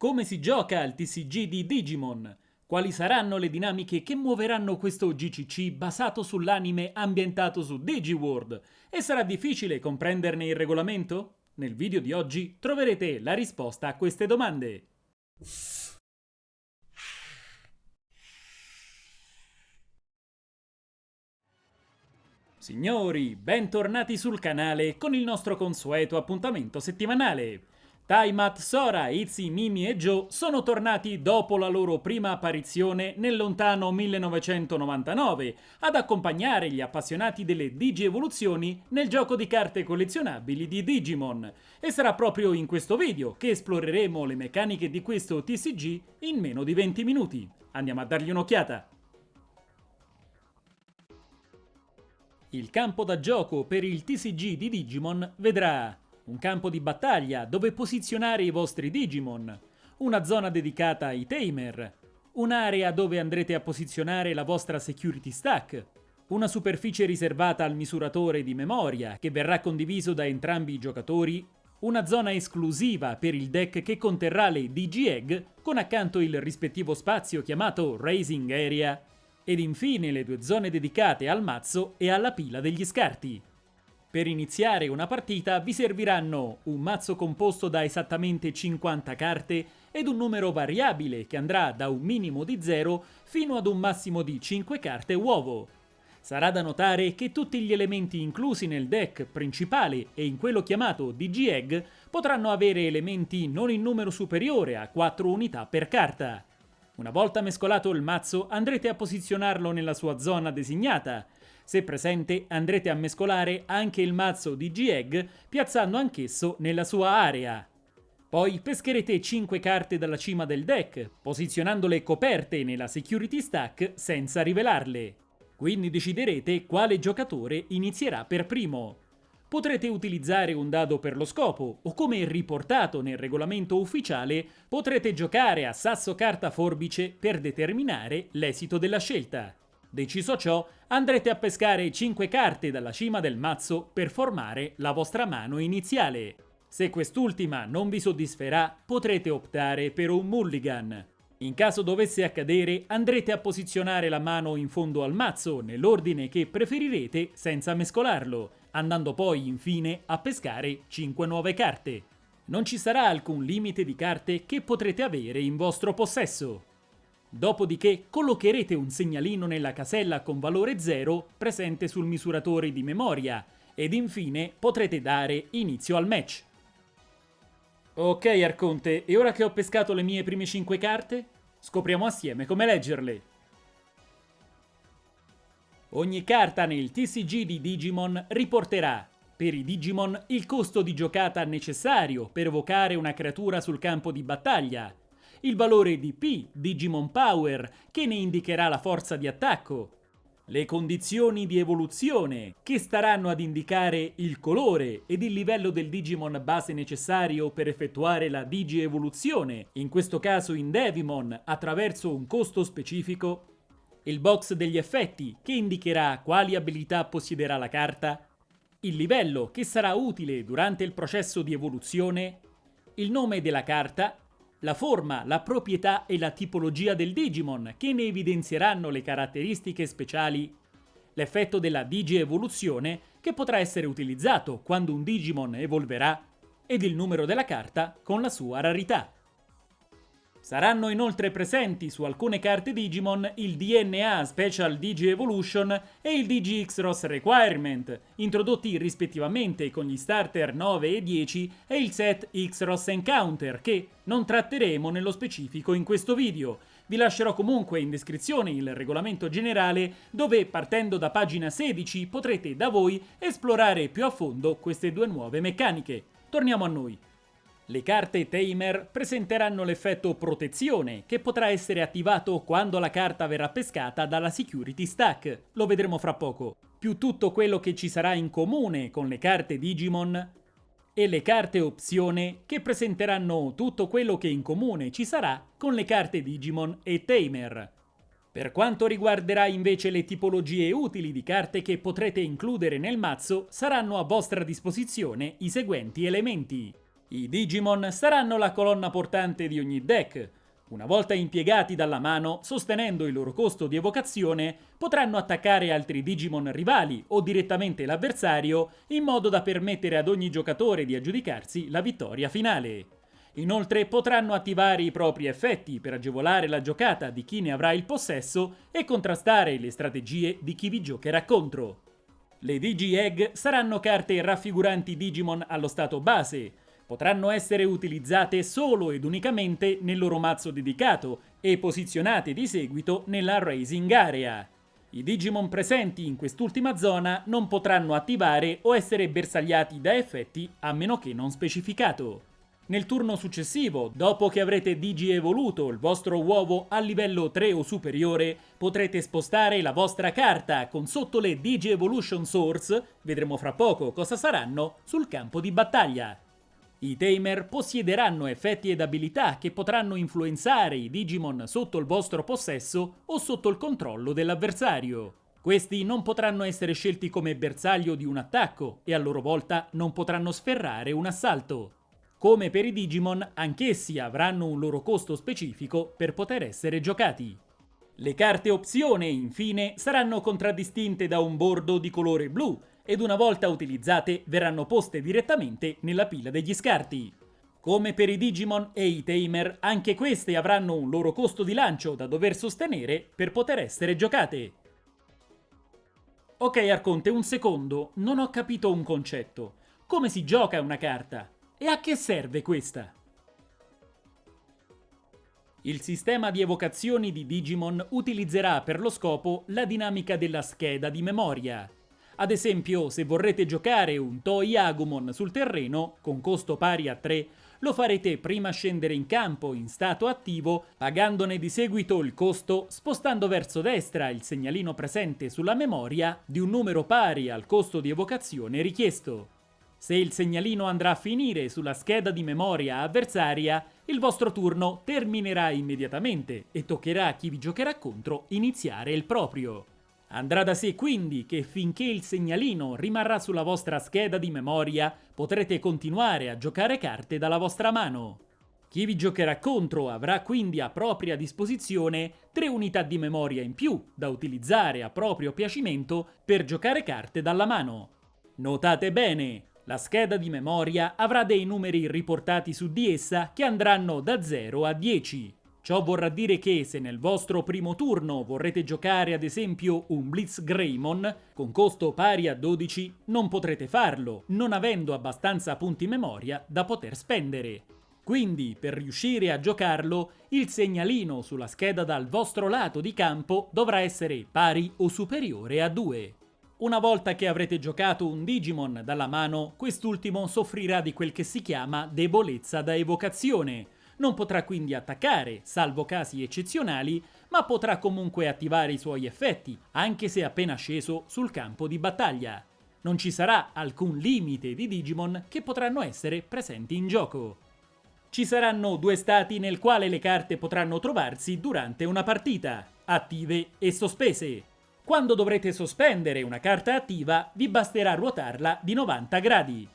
Come si gioca al TCG di Digimon? Quali saranno le dinamiche che muoveranno questo GCC basato sull'anime ambientato su DigiWorld? E sarà difficile comprenderne il regolamento? Nel video di oggi troverete la risposta a queste domande. Signori, bentornati sul canale con il nostro consueto appuntamento settimanale. Taimat, Sora, Izzy, Mimi e Joe sono tornati dopo la loro prima apparizione nel lontano 1999 ad accompagnare gli appassionati delle Digi-evoluzioni nel gioco di carte collezionabili di Digimon. E sarà proprio in questo video che esploreremo le meccaniche di questo TCG in meno di 20 minuti. Andiamo a dargli un'occhiata! Il campo da gioco per il TCG di Digimon vedrà un campo di battaglia dove posizionare i vostri Digimon, una zona dedicata ai Tamer, un'area dove andrete a posizionare la vostra Security Stack, una superficie riservata al misuratore di memoria che verrà condiviso da entrambi i giocatori, una zona esclusiva per il deck che conterrà le DG-Egg con accanto il rispettivo spazio chiamato Raising Area ed infine le due zone dedicate al mazzo e alla pila degli scarti. Per iniziare una partita vi serviranno un mazzo composto da esattamente 50 carte ed un numero variabile che andrà da un minimo di 0 fino ad un massimo di 5 carte uovo. Sarà da notare che tutti gli elementi inclusi nel deck principale e in quello chiamato DG-Egg potranno avere elementi non in numero superiore a 4 unità per carta. Una volta mescolato il mazzo andrete a posizionarlo nella sua zona designata. Se presente andrete a mescolare anche il mazzo di G-Egg piazzando anch'esso nella sua area. Poi pescherete 5 carte dalla cima del deck, posizionandole coperte nella security stack senza rivelarle. Quindi deciderete quale giocatore inizierà per primo. Potrete utilizzare un dado per lo scopo, o come riportato nel regolamento ufficiale, potrete giocare a sasso carta forbice per determinare l'esito della scelta. Deciso ciò, andrete a pescare 5 carte dalla cima del mazzo per formare la vostra mano iniziale. Se quest'ultima non vi soddisferà, potrete optare per un mulligan. In caso dovesse accadere, andrete a posizionare la mano in fondo al mazzo nell'ordine che preferirete senza mescolarlo andando poi infine a pescare 5 nuove carte. Non ci sarà alcun limite di carte che potrete avere in vostro possesso. Dopodiché collocherete un segnalino nella casella con valore 0 presente sul misuratore di memoria ed infine potrete dare inizio al match. Ok Arconte, e ora che ho pescato le mie prime 5 carte, scopriamo assieme come leggerle. Ogni carta nel TCG di Digimon riporterà per i Digimon il costo di giocata necessario per evocare una creatura sul campo di battaglia, il valore di P, Digimon Power, che ne indicherà la forza di attacco, le condizioni di evoluzione, che staranno ad indicare il colore ed il livello del Digimon base necessario per effettuare la Digi-evoluzione, in questo caso in Devimon, attraverso un costo specifico, il box degli effetti che indicherà quali abilità possiederà la carta, il livello che sarà utile durante il processo di evoluzione, il nome della carta, la forma, la proprietà e la tipologia del Digimon che ne evidenzieranno le caratteristiche speciali, l'effetto della Digi-evoluzione che potrà essere utilizzato quando un Digimon evolverà ed il numero della carta con la sua rarità. Saranno inoltre presenti su alcune carte Digimon il DNA Special Digi Evolution e il Digi X-Ross Requirement, introdotti rispettivamente con gli starter 9 e 10 e il set X-Ross Encounter, che non tratteremo nello specifico in questo video. Vi lascerò comunque in descrizione il regolamento generale dove, partendo da pagina 16, potrete da voi esplorare più a fondo queste due nuove meccaniche. Torniamo a noi. Le carte Tamer presenteranno l'effetto protezione, che potrà essere attivato quando la carta verrà pescata dalla security stack, lo vedremo fra poco, più tutto quello che ci sarà in comune con le carte Digimon e le carte opzione che presenteranno tutto quello che in comune ci sarà con le carte Digimon e Tamer. Per quanto riguarderà invece le tipologie utili di carte che potrete includere nel mazzo, saranno a vostra disposizione i seguenti elementi. I Digimon saranno la colonna portante di ogni deck. Una volta impiegati dalla mano, sostenendo il loro costo di evocazione, potranno attaccare altri Digimon rivali o direttamente l'avversario in modo da permettere ad ogni giocatore di aggiudicarsi la vittoria finale. Inoltre potranno attivare i propri effetti per agevolare la giocata di chi ne avrà il possesso e contrastare le strategie di chi vi giocherà contro. Le Digi-Egg saranno carte raffiguranti Digimon allo stato base, potranno essere utilizzate solo ed unicamente nel loro mazzo dedicato e posizionate di seguito nella Racing Area. I Digimon presenti in quest'ultima zona non potranno attivare o essere bersagliati da effetti a meno che non specificato. Nel turno successivo, dopo che avrete digi evoluto il vostro uovo a livello 3 o superiore, potrete spostare la vostra carta con sotto le Digi Evolution Source, vedremo fra poco cosa saranno, sul campo di battaglia. I Tamer possiederanno effetti ed abilità che potranno influenzare i Digimon sotto il vostro possesso o sotto il controllo dell'avversario. Questi non potranno essere scelti come bersaglio di un attacco e a loro volta non potranno sferrare un assalto. Come per i Digimon, anch'essi avranno un loro costo specifico per poter essere giocati. Le carte opzione, infine, saranno contraddistinte da un bordo di colore blu ed una volta utilizzate verranno poste direttamente nella pila degli scarti. Come per i Digimon e i Tamer, anche queste avranno un loro costo di lancio da dover sostenere per poter essere giocate. Ok Arconte, un secondo, non ho capito un concetto. Come si gioca una carta? E a che serve questa? Il sistema di evocazioni di Digimon utilizzerà per lo scopo la dinamica della scheda di memoria. Ad esempio, se vorrete giocare un Toy Agumon sul terreno, con costo pari a 3, lo farete prima scendere in campo in stato attivo, pagandone di seguito il costo, spostando verso destra il segnalino presente sulla memoria di un numero pari al costo di evocazione richiesto. Se il segnalino andrà a finire sulla scheda di memoria avversaria, il vostro turno terminerà immediatamente e toccherà a chi vi giocherà contro iniziare il proprio. Andrà da sé quindi che finché il segnalino rimarrà sulla vostra scheda di memoria potrete continuare a giocare carte dalla vostra mano. Chi vi giocherà contro avrà quindi a propria disposizione tre unità di memoria in più da utilizzare a proprio piacimento per giocare carte dalla mano. Notate bene, la scheda di memoria avrà dei numeri riportati su di essa che andranno da 0 a 10. Ciò vorrà dire che se nel vostro primo turno vorrete giocare ad esempio un Blitz Greymon con costo pari a 12, non potrete farlo, non avendo abbastanza punti memoria da poter spendere. Quindi, per riuscire a giocarlo, il segnalino sulla scheda dal vostro lato di campo dovrà essere pari o superiore a 2. Una volta che avrete giocato un Digimon dalla mano, quest'ultimo soffrirà di quel che si chiama debolezza da evocazione. Non potrà quindi attaccare, salvo casi eccezionali, ma potrà comunque attivare i suoi effetti, anche se appena sceso sul campo di battaglia. Non ci sarà alcun limite di Digimon che potranno essere presenti in gioco. Ci saranno due stati nel quale le carte potranno trovarsi durante una partita, attive e sospese. Quando dovrete sospendere una carta attiva, vi basterà ruotarla di 90 gradi.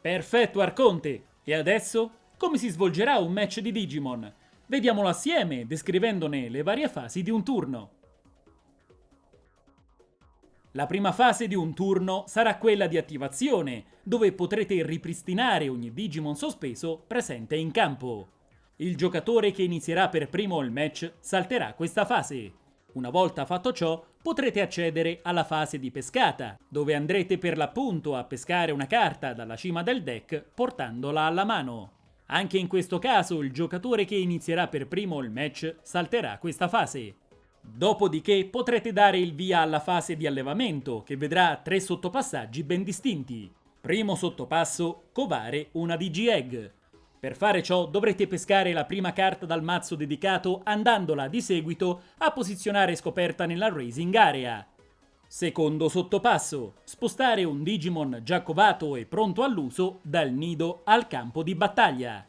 Perfetto Arconte! E adesso? Come si svolgerà un match di Digimon? Vediamolo assieme, descrivendone le varie fasi di un turno. La prima fase di un turno sarà quella di attivazione, dove potrete ripristinare ogni Digimon sospeso presente in campo. Il giocatore che inizierà per primo il match salterà questa fase. Una volta fatto ciò, potrete accedere alla fase di pescata, dove andrete per l'appunto a pescare una carta dalla cima del deck portandola alla mano. Anche in questo caso il giocatore che inizierà per primo il match salterà questa fase. Dopodiché potrete dare il via alla fase di allevamento, che vedrà tre sottopassaggi ben distinti. Primo sottopasso, covare una DG-Egg. Per fare ciò dovrete pescare la prima carta dal mazzo dedicato andandola di seguito a posizionare scoperta nella Racing Area. Secondo sottopasso, spostare un Digimon già covato e pronto all'uso dal nido al campo di battaglia.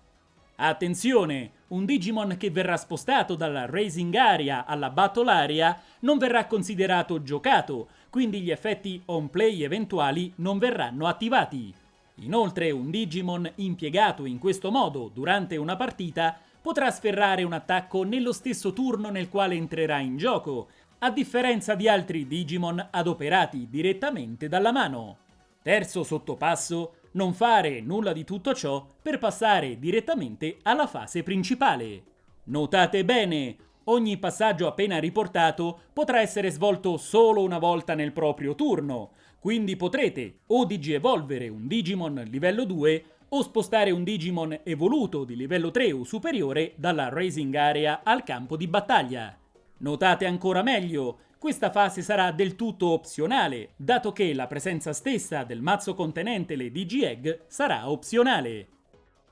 Attenzione, un Digimon che verrà spostato dalla Racing Area alla Battle Area non verrà considerato giocato, quindi gli effetti on play eventuali non verranno attivati. Inoltre un Digimon impiegato in questo modo durante una partita potrà sferrare un attacco nello stesso turno nel quale entrerà in gioco, a differenza di altri Digimon adoperati direttamente dalla mano. Terzo sottopasso, non fare nulla di tutto ciò per passare direttamente alla fase principale. Notate bene, ogni passaggio appena riportato potrà essere svolto solo una volta nel proprio turno, quindi potrete o digievolvere un Digimon livello 2 o spostare un Digimon evoluto di livello 3 o superiore dalla Racing Area al campo di battaglia. Notate ancora meglio, questa fase sarà del tutto opzionale, dato che la presenza stessa del mazzo contenente le Digi-Egg sarà opzionale.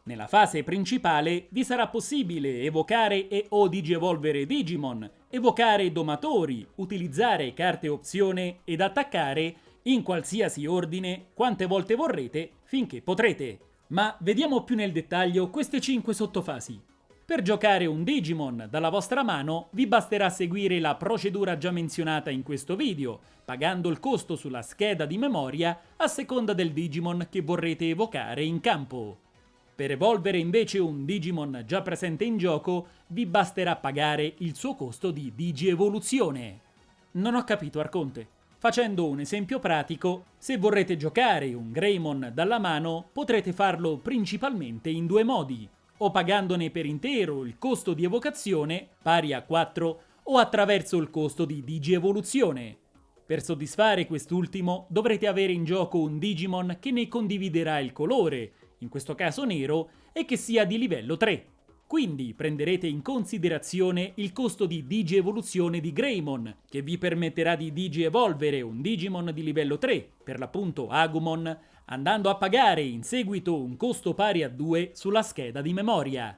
Nella fase principale vi sarà possibile evocare e o digievolvere Digimon, evocare domatori, utilizzare carte opzione ed attaccare in qualsiasi ordine quante volte vorrete finché potrete. Ma vediamo più nel dettaglio queste 5 sottofasi. Per giocare un Digimon dalla vostra mano vi basterà seguire la procedura già menzionata in questo video, pagando il costo sulla scheda di memoria a seconda del Digimon che vorrete evocare in campo. Per evolvere invece un Digimon già presente in gioco vi basterà pagare il suo costo di Digievoluzione. Non ho capito Arconte. Facendo un esempio pratico, se vorrete giocare un Greymon dalla mano, potrete farlo principalmente in due modi, o pagandone per intero il costo di evocazione, pari a 4, o attraverso il costo di digievoluzione. Per soddisfare quest'ultimo dovrete avere in gioco un Digimon che ne condividerà il colore, in questo caso nero, e che sia di livello 3. Quindi prenderete in considerazione il costo di Digi-evoluzione di Greymon, che vi permetterà di Digi-evolvere un Digimon di livello 3, per l'appunto Agumon, andando a pagare in seguito un costo pari a 2 sulla scheda di memoria.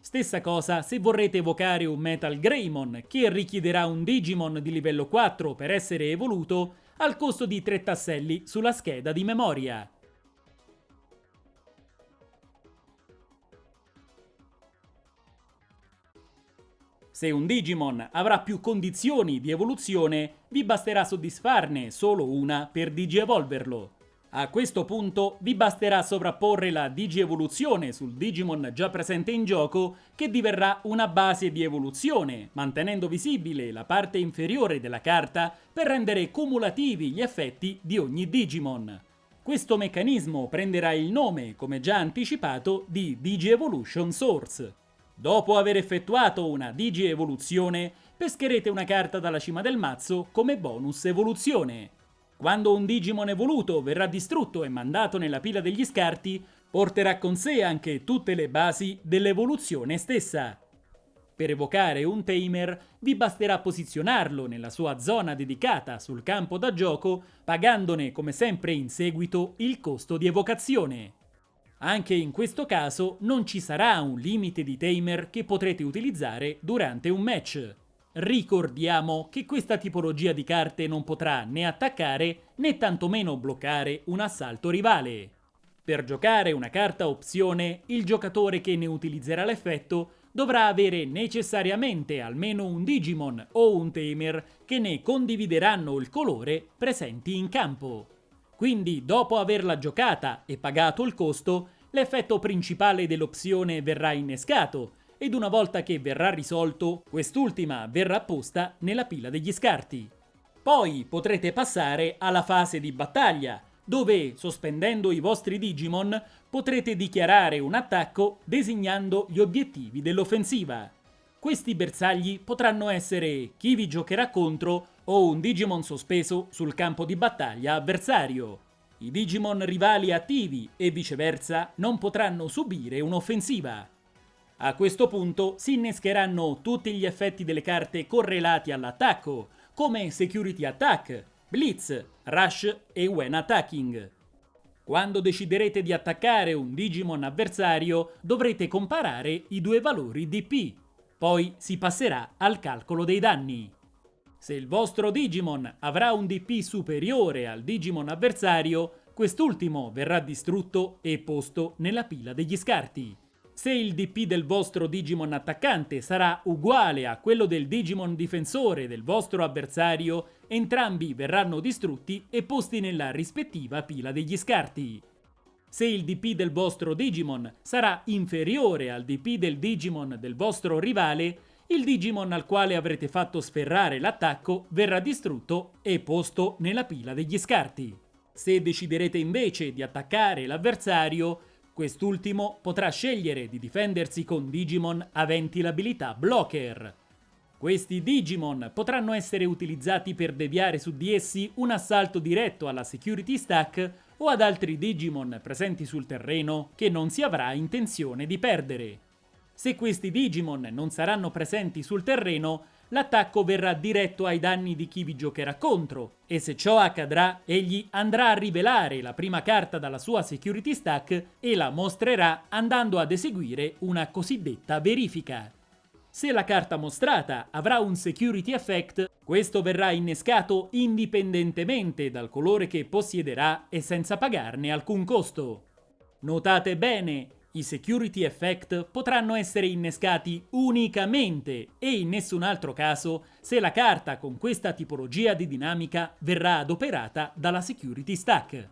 Stessa cosa se vorrete evocare un Metal Greymon, che richiederà un Digimon di livello 4 per essere evoluto, al costo di 3 tasselli sulla scheda di memoria. Se un Digimon avrà più condizioni di evoluzione, vi basterà soddisfarne solo una per digievolverlo. A questo punto vi basterà sovrapporre la digievoluzione sul Digimon già presente in gioco che diverrà una base di evoluzione, mantenendo visibile la parte inferiore della carta per rendere cumulativi gli effetti di ogni Digimon. Questo meccanismo prenderà il nome, come già anticipato, di Digievolution Source. Dopo aver effettuato una Digi-evoluzione, pescherete una carta dalla cima del mazzo come bonus evoluzione. Quando un Digimon evoluto verrà distrutto e mandato nella pila degli scarti, porterà con sé anche tutte le basi dell'evoluzione stessa. Per evocare un Tamer vi basterà posizionarlo nella sua zona dedicata sul campo da gioco, pagandone come sempre in seguito il costo di evocazione. Anche in questo caso non ci sarà un limite di tamer che potrete utilizzare durante un match. Ricordiamo che questa tipologia di carte non potrà né attaccare né tantomeno bloccare un assalto rivale. Per giocare una carta opzione, il giocatore che ne utilizzerà l'effetto dovrà avere necessariamente almeno un Digimon o un Tamer che ne condivideranno il colore presenti in campo. Quindi dopo averla giocata e pagato il costo, l'effetto principale dell'opzione verrà innescato ed una volta che verrà risolto, quest'ultima verrà posta nella pila degli scarti. Poi potrete passare alla fase di battaglia, dove, sospendendo i vostri Digimon, potrete dichiarare un attacco designando gli obiettivi dell'offensiva. Questi bersagli potranno essere chi vi giocherà contro o un Digimon sospeso sul campo di battaglia avversario. I Digimon rivali attivi e viceversa non potranno subire un'offensiva. A questo punto si innescheranno tutti gli effetti delle carte correlati all'attacco, come Security Attack, Blitz, Rush e When Attacking. Quando deciderete di attaccare un Digimon avversario dovrete comparare i due valori DP, poi si passerà al calcolo dei danni. Se il vostro Digimon avrà un DP superiore al Digimon avversario, quest'ultimo verrà distrutto e posto nella pila degli scarti. Se il DP del vostro Digimon attaccante sarà uguale a quello del Digimon difensore del vostro avversario, entrambi verranno distrutti e posti nella rispettiva pila degli scarti. Se il DP del vostro Digimon sarà inferiore al DP del Digimon del vostro rivale, il Digimon al quale avrete fatto sferrare l'attacco verrà distrutto e posto nella pila degli scarti. Se deciderete invece di attaccare l'avversario, quest'ultimo potrà scegliere di difendersi con Digimon aventi l'abilità Blocker. Questi Digimon potranno essere utilizzati per deviare su di essi un assalto diretto alla Security Stack o ad altri Digimon presenti sul terreno che non si avrà intenzione di perdere. Se questi Digimon non saranno presenti sul terreno, l'attacco verrà diretto ai danni di chi vi giocherà contro e se ciò accadrà, egli andrà a rivelare la prima carta dalla sua security stack e la mostrerà andando ad eseguire una cosiddetta verifica. Se la carta mostrata avrà un security effect, questo verrà innescato indipendentemente dal colore che possiederà e senza pagarne alcun costo. Notate bene, i security effect potranno essere innescati unicamente e in nessun altro caso se la carta con questa tipologia di dinamica verrà adoperata dalla security stack.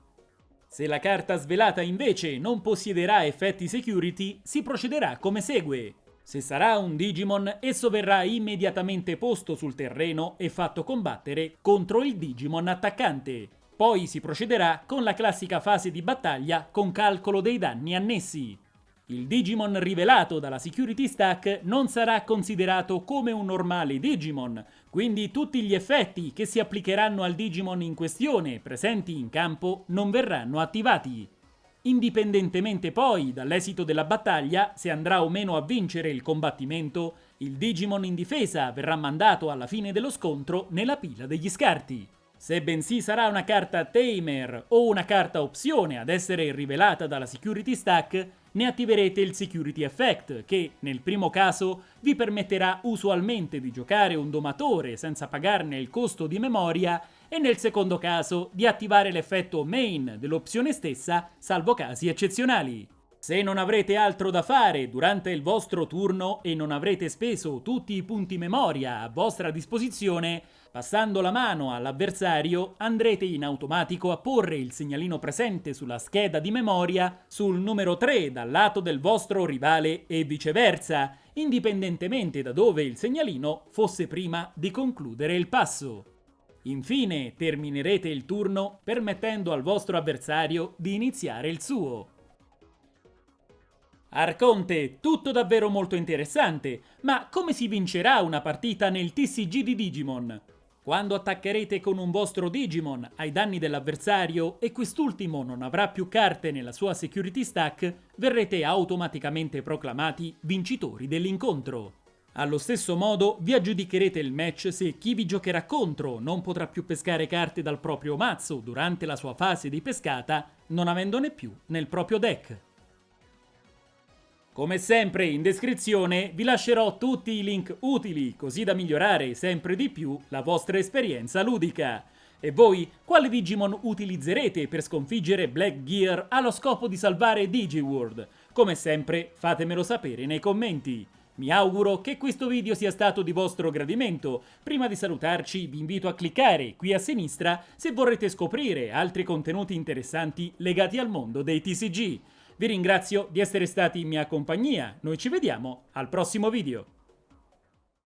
Se la carta svelata invece non possiederà effetti security, si procederà come segue. Se sarà un Digimon, esso verrà immediatamente posto sul terreno e fatto combattere contro il Digimon attaccante. Poi si procederà con la classica fase di battaglia con calcolo dei danni annessi. Il Digimon rivelato dalla Security Stack non sarà considerato come un normale Digimon, quindi tutti gli effetti che si applicheranno al Digimon in questione presenti in campo non verranno attivati. Indipendentemente poi dall'esito della battaglia, se andrà o meno a vincere il combattimento, il Digimon in difesa verrà mandato alla fine dello scontro nella pila degli scarti. Se bensì sarà una carta Tamer o una carta opzione ad essere rivelata dalla Security Stack, ne attiverete il Security Effect, che nel primo caso vi permetterà usualmente di giocare un domatore senza pagarne il costo di memoria e nel secondo caso di attivare l'effetto main dell'opzione stessa, salvo casi eccezionali. Se non avrete altro da fare durante il vostro turno e non avrete speso tutti i punti memoria a vostra disposizione, passando la mano all'avversario andrete in automatico a porre il segnalino presente sulla scheda di memoria sul numero 3 dal lato del vostro rivale e viceversa, indipendentemente da dove il segnalino fosse prima di concludere il passo. Infine terminerete il turno permettendo al vostro avversario di iniziare il suo. Arconte, tutto davvero molto interessante, ma come si vincerà una partita nel TCG di Digimon? Quando attaccherete con un vostro Digimon ai danni dell'avversario e quest'ultimo non avrà più carte nella sua security stack, verrete automaticamente proclamati vincitori dell'incontro. Allo stesso modo vi aggiudicherete il match se chi vi giocherà contro non potrà più pescare carte dal proprio mazzo durante la sua fase di pescata, non avendone più nel proprio deck. Come sempre in descrizione vi lascerò tutti i link utili così da migliorare sempre di più la vostra esperienza ludica. E voi quale Digimon utilizzerete per sconfiggere Black Gear allo scopo di salvare DigiWorld? Come sempre fatemelo sapere nei commenti. Mi auguro che questo video sia stato di vostro gradimento. Prima di salutarci vi invito a cliccare qui a sinistra se vorrete scoprire altri contenuti interessanti legati al mondo dei TCG. Vi ringrazio di essere stati in mia compagnia, noi ci vediamo al prossimo video.